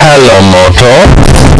Hello, motor.